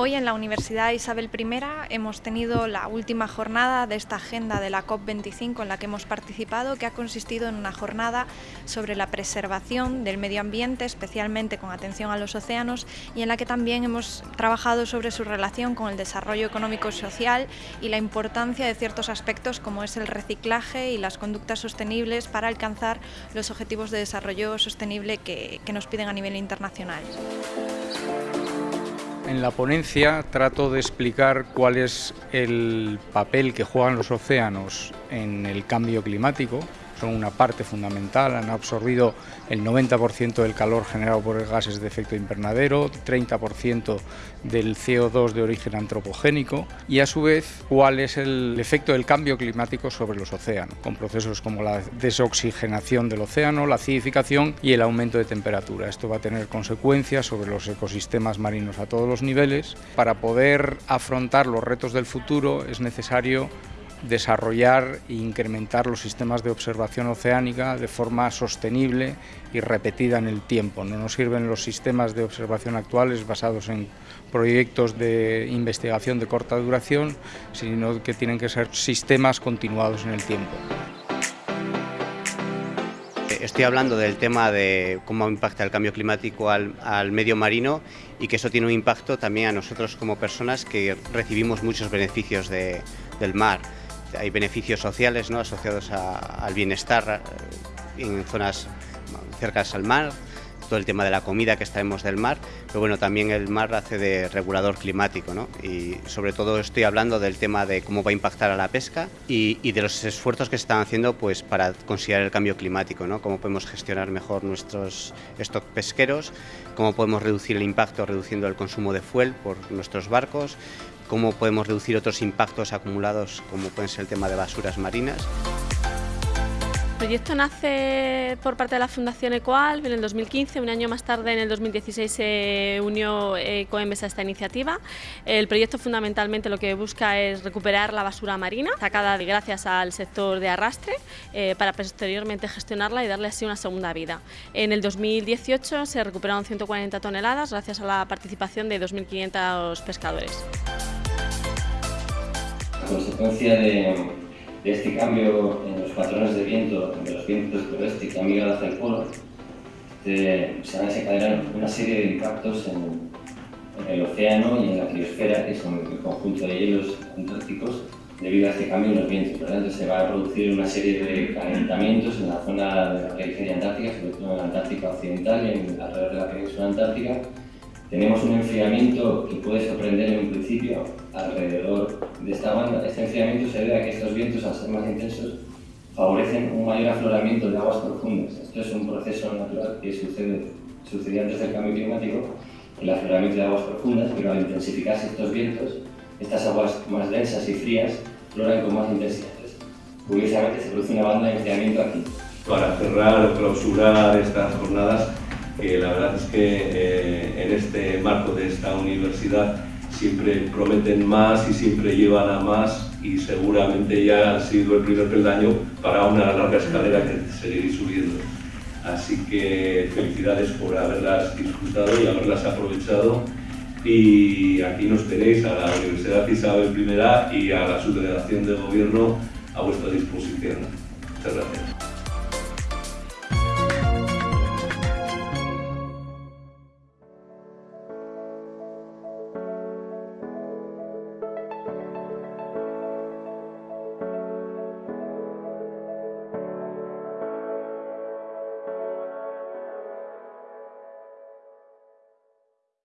Hoy en la Universidad Isabel I hemos tenido la última jornada de esta agenda de la COP25 en la que hemos participado, que ha consistido en una jornada sobre la preservación del medio ambiente, especialmente con atención a los océanos, y en la que también hemos trabajado sobre su relación con el desarrollo económico y social y la importancia de ciertos aspectos como es el reciclaje y las conductas sostenibles para alcanzar los objetivos de desarrollo sostenible que, que nos piden a nivel internacional. En la ponencia trato de explicar cuál es el papel que juegan los océanos en el cambio climático, son una parte fundamental, han absorbido el 90% del calor generado por gases de efecto invernadero, 30% del CO2 de origen antropogénico y a su vez cuál es el efecto del cambio climático sobre los océanos, con procesos como la desoxigenación del océano, la acidificación y el aumento de temperatura. Esto va a tener consecuencias sobre los ecosistemas marinos a todos los niveles. Para poder afrontar los retos del futuro es necesario desarrollar e incrementar los sistemas de observación oceánica de forma sostenible y repetida en el tiempo. No nos sirven los sistemas de observación actuales basados en proyectos de investigación de corta duración, sino que tienen que ser sistemas continuados en el tiempo. Estoy hablando del tema de cómo impacta el cambio climático al, medio marino y que eso tiene un impacto también a nosotros como personas que recibimos muchos beneficios del mar hay beneficios sociales ¿no? asociados al bienestar eh, en zonas cercanas al mar, todo el tema de la comida que extraemos del mar, pero bueno, también el mar hace de regulador climático, ¿no? Y sobre todo estoy hablando del tema de cómo va a impactar a la pesca y, de los esfuerzos que se están haciendo pues, para considerar el cambio climático, ¿no? Cómo podemos gestionar mejor nuestros stocks pesqueros, cómo podemos reducir el impacto reduciendo el consumo de fuel por nuestros barcos, cómo podemos reducir otros impactos acumulados como pueden ser el tema de basuras marinas. El proyecto nace por parte de la Fundación Ecoal en el 2015, un año más tarde, en el 2016, se unió Ecoembes a esta iniciativa. El proyecto fundamentalmente lo que busca es recuperar la basura marina, sacada gracias al sector de arrastre, eh, para posteriormente gestionarla y darle así una segunda vida. En el 2018 se recuperaron 140 toneladas gracias a la participación de 2.500 pescadores consecuencia de, este cambio en los patrones de viento, de los vientos del que han migrado hacia el polo, se van a desencadenar una serie de impactos en, el océano y en la criosfera, que son el conjunto de hielos antárticos, debido a este cambio en los vientos. Por lo tanto, se va a producir una serie de calentamientos en la zona de la periferia antártica, sobre todo en la Antártica Occidental y en, alrededor de la península antártica, tenemos un enfriamiento que puede un principio alrededor de esta banda. Este enfriamiento se debe a que estos vientos, al ser más intensos, favorecen un mayor afloramiento de aguas profundas. Esto es un proceso natural que sucede, sucedía antes del cambio climático, el afloramiento de aguas profundas, pero al intensificarse estos vientos, estas aguas más densas y frías floran con más intensidad. Curiosamente se produce una banda de enfriamiento aquí. Para cerrar clausurar estas jornadas, que la verdad es que eh, en este marco de esta universidad siempre prometen más y siempre llevan a más y seguramente ya ha sido el primer peldaño para una larga escalera que seguiréis subiendo. Así que felicidades por haberlas disfrutado y haberlas aprovechado y aquí nos tenéis a la Universidad Isabel I y a la subdelegación de gobierno a vuestra disposición. Muchas gracias.